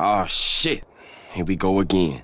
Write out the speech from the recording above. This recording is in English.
Oh shit. Here we go again.